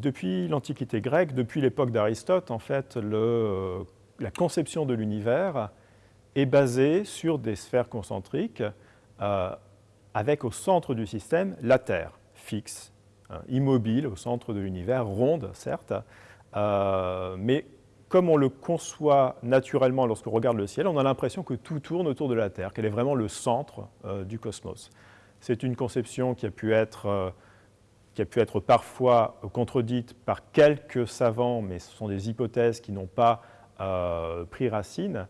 depuis l'Antiquité grecque, depuis l'époque d'Aristote, en fait, la conception de l'univers est basée sur des sphères concentriques euh, avec au centre du système la Terre, fixe, hein, immobile au centre de l'univers, ronde certes, euh, mais comme on le conçoit naturellement lorsqu'on regarde le ciel, on a l'impression que tout tourne autour de la Terre, qu'elle est vraiment le centre euh, du cosmos. C'est une conception qui a pu être qui a pu être parfois contredite par quelques savants, mais ce sont des hypothèses qui n'ont pas euh, pris racine.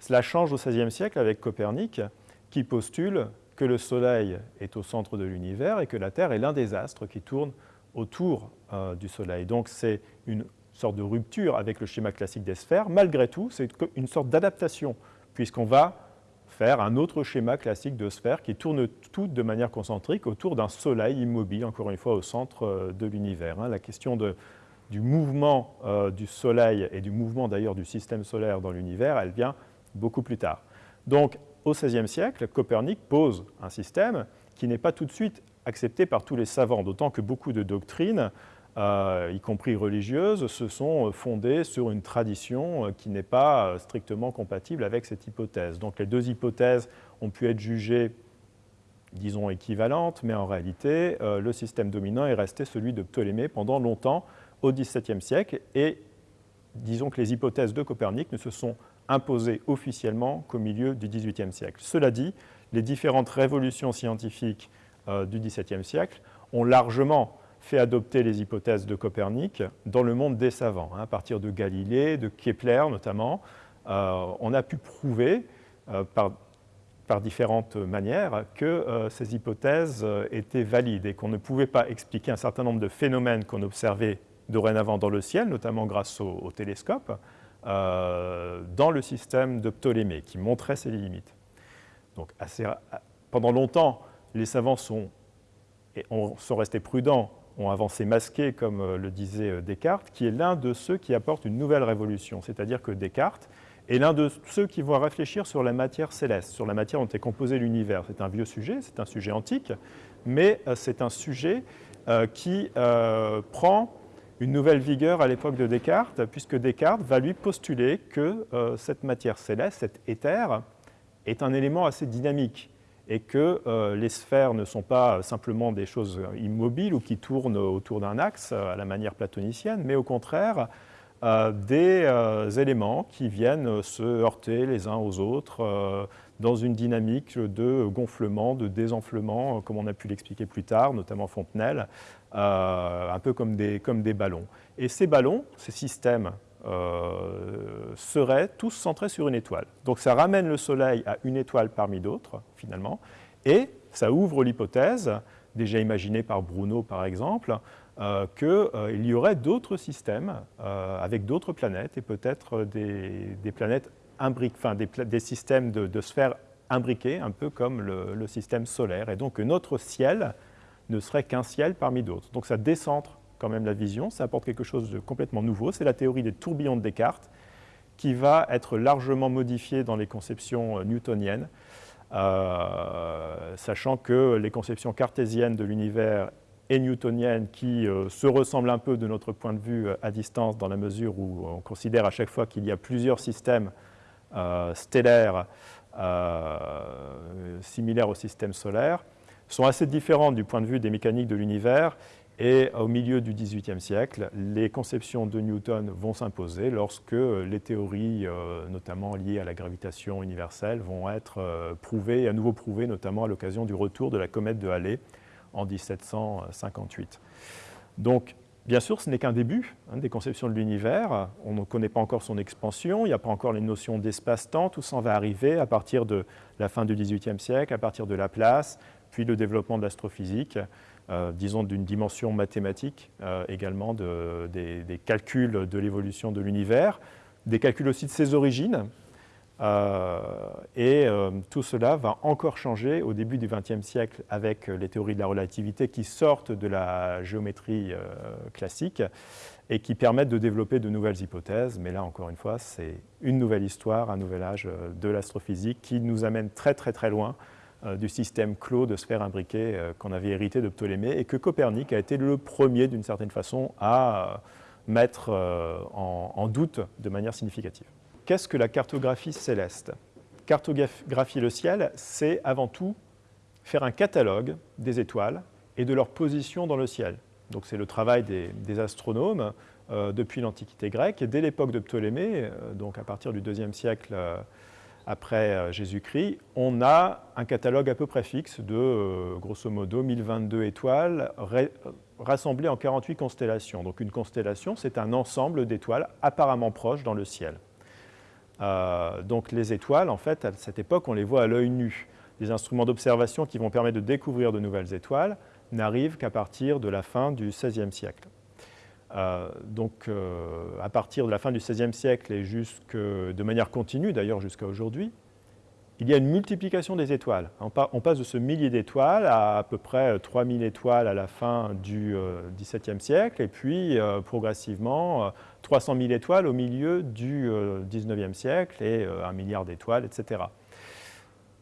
Cela change au XVIe siècle avec Copernic, qui postule que le Soleil est au centre de l'univers et que la Terre est l'un des astres qui tourne autour euh, du Soleil. Donc c'est une sorte de rupture avec le schéma classique des sphères. Malgré tout, c'est une sorte d'adaptation, puisqu'on va faire un autre schéma classique de sphères qui tournent toutes de manière concentrique autour d'un soleil immobile, encore une fois au centre euh, de l'univers. Hein. La question du mouvement euh, du soleil et du mouvement d'ailleurs du système solaire dans l'univers, elle vient beaucoup plus tard. Donc au XVIe siècle, Copernic pose un système qui n'est pas tout de suite accepté par tous les savants, d'autant que beaucoup de doctrines euh, y compris religieuses, se sont fondées sur une tradition euh, qui n'est pas euh, strictement compatible avec cette hypothèse. Donc les deux hypothèses ont pu être jugées, disons, équivalentes, mais en réalité, le système dominant est resté celui de Ptolémée pendant longtemps, au XVIIe siècle, et disons que les hypothèses de Copernic ne se sont imposées officiellement qu'au milieu du XVIIIe siècle. Cela dit, les différentes révolutions scientifiques du XVIIe siècle ont largement fait adopter les hypothèses de Copernic dans le monde des savants. Hein, à partir de Galilée, de Kepler notamment, euh, on a pu prouver euh, par, différentes manières que euh, ces hypothèses étaient valides et qu'on ne pouvait pas expliquer un certain nombre de phénomènes qu'on observait dorénavant dans le ciel, notamment grâce au, télescope, dans le système de Ptolémée, qui montrait ses limites. Donc pendant longtemps, les savants sont restés prudents ont avancé masqué, comme euh, le disait euh, Descartes, qui est l'un de ceux qui apportent une nouvelle révolution. C'est-à-dire que Descartes est l'un de ceux qui vont réfléchir sur la matière céleste, sur la matière dont est composé l'univers. C'est un vieux sujet, c'est un sujet antique, mais euh, c'est un sujet qui prend une nouvelle vigueur à l'époque de Descartes, puisque Descartes va lui postuler que cette matière céleste, cet éther, est un élément assez dynamique et que euh, les sphères ne sont pas simplement des choses immobiles ou qui tournent autour d'un axe euh, à la manière platonicienne, mais au contraire euh, des éléments qui viennent se heurter les uns aux autres dans une dynamique de gonflement, de désenflement, comme on a pu l'expliquer plus tard, notamment Fontenelle, un peu comme des, comme des ballons. Et ces ballons, ces systèmes euh, seraient tous centrés sur une étoile. Donc ça ramène le Soleil à une étoile parmi d'autres, finalement, et ça ouvre l'hypothèse, déjà imaginée par Bruno par exemple, euh, qu'il euh, y aurait d'autres systèmes avec d'autres planètes et peut-être des, planètes enfin des, systèmes de, sphères imbriquées, un peu comme le, le, système solaire, et donc notre ciel ne serait qu'un ciel parmi d'autres. Donc ça décentre quand même la vision, ça apporte quelque chose de complètement nouveau. C'est la théorie des tourbillons de Descartes qui va être largement modifiée dans les conceptions euh, newtoniennes, euh, sachant que les conceptions cartésiennes de l'univers et newtoniennes qui euh, se ressemblent un peu de notre point de vue à distance dans la mesure où on considère à chaque fois qu'il y a plusieurs systèmes stellaires similaires au système solaire, sont assez différentes du point de vue des mécaniques de l'univers et au milieu du XVIIIe siècle, les conceptions de Newton vont s'imposer lorsque les théories, euh, notamment liées à la gravitation universelle, vont être euh, prouvées, à nouveau prouvées, notamment à l'occasion du retour de la comète de Halley en 1758. Donc, bien sûr, ce n'est qu'un début hein, des conceptions de l'univers. On ne connaît pas encore son expansion, il n'y a pas encore les notions d'espace-temps. Tout ça va arriver à partir de la fin du XVIIIe siècle, à partir de Laplace, puis le développement de l'astrophysique. Euh, disons d'une dimension mathématique euh, également des, calculs de l'évolution de l'univers, des calculs aussi de ses origines. Euh, et tout cela va encore changer au début du XXe siècle avec les théories de la relativité qui sortent de la géométrie classique et qui permettent de développer de nouvelles hypothèses. Mais là, encore une fois, c'est une nouvelle histoire, un nouvel âge de l'astrophysique qui nous amène très très très loin du système clos de sphères imbriquées qu'on avait hérité de Ptolémée et que Copernic a été le premier, d'une certaine façon, à mettre en doute de manière significative. Qu'est-ce que la cartographie céleste? Cartographier le ciel, c'est avant tout faire un catalogue des étoiles et de leur position dans le ciel. Donc c'est le travail des, astronomes euh, depuis l'Antiquité grecque. Dès l'époque de Ptolémée, euh, donc à partir du IIe siècle euh, après Jésus-Christ, on a un catalogue à peu près fixe de, grosso modo, 1022 étoiles rassemblées en 48 constellations. Donc une constellation, c'est un ensemble d'étoiles apparemment proches dans le ciel. Donc les étoiles, en fait, à cette époque, on les voit à l'œil nu. Les instruments d'observation qui vont permettre de découvrir de nouvelles étoiles n'arrivent qu'à partir de la fin du XVIe siècle. Euh, donc, euh, à partir de la fin du XVIe siècle et jusque, de manière continue, d'ailleurs jusqu'à aujourd'hui, il y a une multiplication des étoiles. On, passe de ce millier d'étoiles à à peu près 3000 étoiles à la fin du XVIIe siècle, et puis progressivement 300 000 étoiles au milieu du XIXe siècle, et un milliard d'étoiles, etc.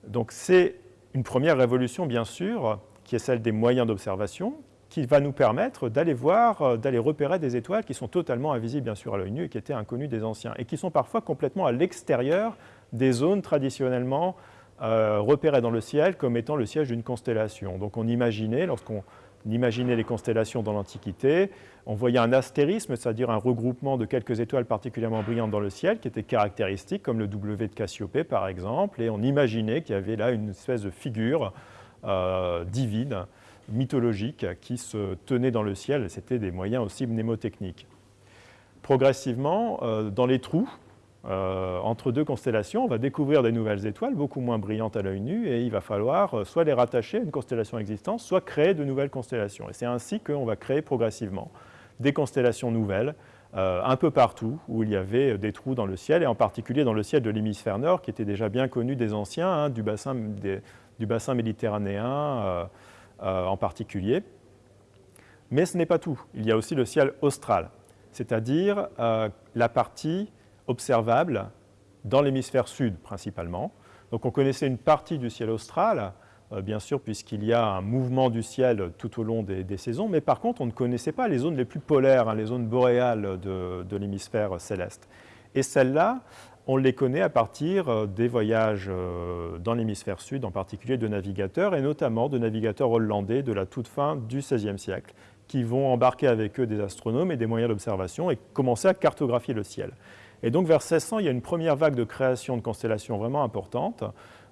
Donc c'est une première révolution, bien sûr, qui est celle des moyens d'observation, qui va nous permettre d'aller voir, euh, d'aller repérer des étoiles qui sont totalement invisibles, bien sûr, à l'œil nu et qui étaient inconnues des anciens, et qui sont parfois complètement à l'extérieur des zones traditionnellement euh, repérées dans le ciel comme étant le siège d'une constellation. Donc on imaginait, lorsqu'on imaginait les constellations dans l'Antiquité, on voyait un astérisme, c'est-à-dire un regroupement de quelques étoiles particulièrement brillantes dans le ciel, qui était caractéristique, comme le W de Cassiopée par exemple, et on imaginait qu'il y avait là une espèce de figure euh, divine, mythologique, qui se tenait dans le ciel, c'était des moyens aussi mnémotechniques. Progressivement, euh, dans les trous, euh, entre deux constellations, on va découvrir des nouvelles étoiles beaucoup moins brillantes à l'œil nu et il va falloir euh, soit les rattacher à une constellation existante, soit créer de nouvelles constellations. Et c'est ainsi qu'on va créer progressivement des constellations nouvelles euh, un peu partout où il y avait des trous dans le ciel et en particulier dans le ciel de l'hémisphère nord qui était déjà bien connu des anciens, hein, du, bassin, du, bassin, méditerranéen en particulier. Mais ce n'est pas tout. Il y a aussi le ciel austral, c'est-à-dire la partie observable dans l'hémisphère sud principalement. Donc on connaissait une partie du ciel austral, euh, bien sûr, puisqu'il y a un mouvement du ciel tout au long des, saisons, mais par contre, on ne connaissait pas les zones les plus polaires, hein, les zones boréales de, l'hémisphère céleste. Et celles-là, on les connaît à partir euh, des voyages euh, dans l'hémisphère sud, en particulier de navigateurs, et notamment de navigateurs hollandais de la toute fin du XVIe siècle, qui vont embarquer avec eux des astronomes et des moyens d'observation et commencer à cartographier le ciel. Et donc vers 1600, il y a une première vague de création de constellations vraiment importantes,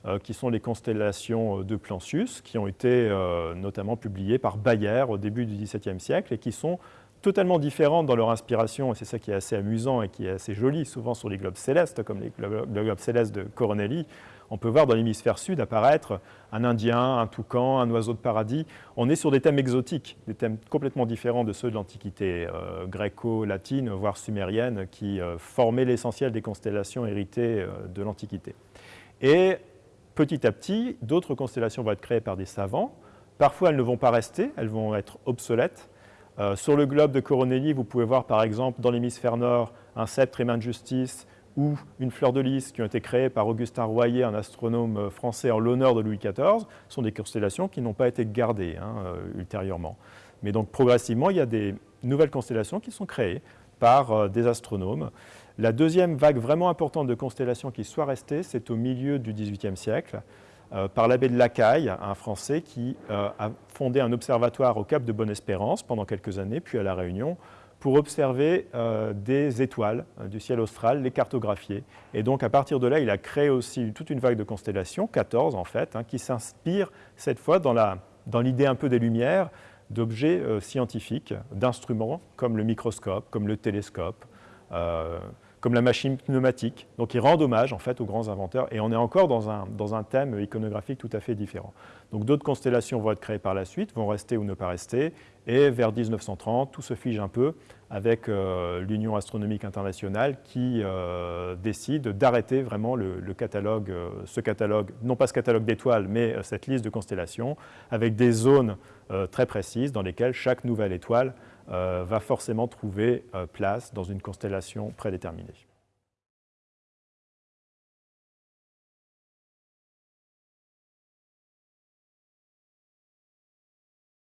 euh, qui sont les constellations euh, de Plancius, qui ont été euh, notamment publiées par Bayer au début du XVIIe siècle et qui sont totalement différentes dans leur inspiration, et c'est ça qui est assez amusant et qui est assez joli, souvent sur les globes célestes, comme les globes célestes de Coronelli, on peut voir dans l'hémisphère sud apparaître un Indien, un toucan, un oiseau de paradis. On est sur des thèmes exotiques, des thèmes complètement différents de ceux de l'Antiquité euh, gréco-latine, voire sumérienne, qui euh, formaient l'essentiel des constellations héritées euh, de l'Antiquité. Et petit à petit, d'autres constellations vont être créées par des savants. Parfois, elles ne vont pas rester, elles vont être obsolètes. Sur le globe de Coronelli, vous pouvez voir par exemple dans l'hémisphère nord un sceptre et main de justice, ou une fleur de lys qui ont été créées par Augustin Royer, un astronome euh, français en l'honneur de Louis XIV, sont des constellations qui n'ont pas été gardées hein, euh, ultérieurement. Mais donc progressivement, il y a des nouvelles constellations qui sont créées par euh, des astronomes. La deuxième vague vraiment importante de constellations qui soit restée, c'est au milieu du XVIIIe siècle, par l'abbé de Lacaille, un Français qui a fondé un observatoire au Cap de Bonne-Espérance pendant quelques années, puis à La Réunion, pour observer euh, des étoiles euh, du ciel austral, les cartographier. Et donc à partir de là, il a créé aussi toute une vague de constellations, 14 en fait, hein, qui s'inspirent cette fois dans l'idée un peu des Lumières, d'objets euh, scientifiques, d'instruments comme le microscope, comme le télescope, comme la machine pneumatique. Donc ils rendent hommage en fait aux grands inventeurs et on est encore dans un, dans un thème iconographique tout à fait différent. Donc d'autres constellations vont être créées par la suite, vont rester ou ne pas rester et vers 1930 tout se fige un peu avec euh, l'Union astronomique internationale qui euh, décide d'arrêter vraiment le, catalogue, euh, ce catalogue, non pas ce catalogue d'étoiles mais cette liste de constellations avec des zones très précises dans lesquelles chaque nouvelle étoile va forcément trouver euh, place dans une constellation prédéterminée.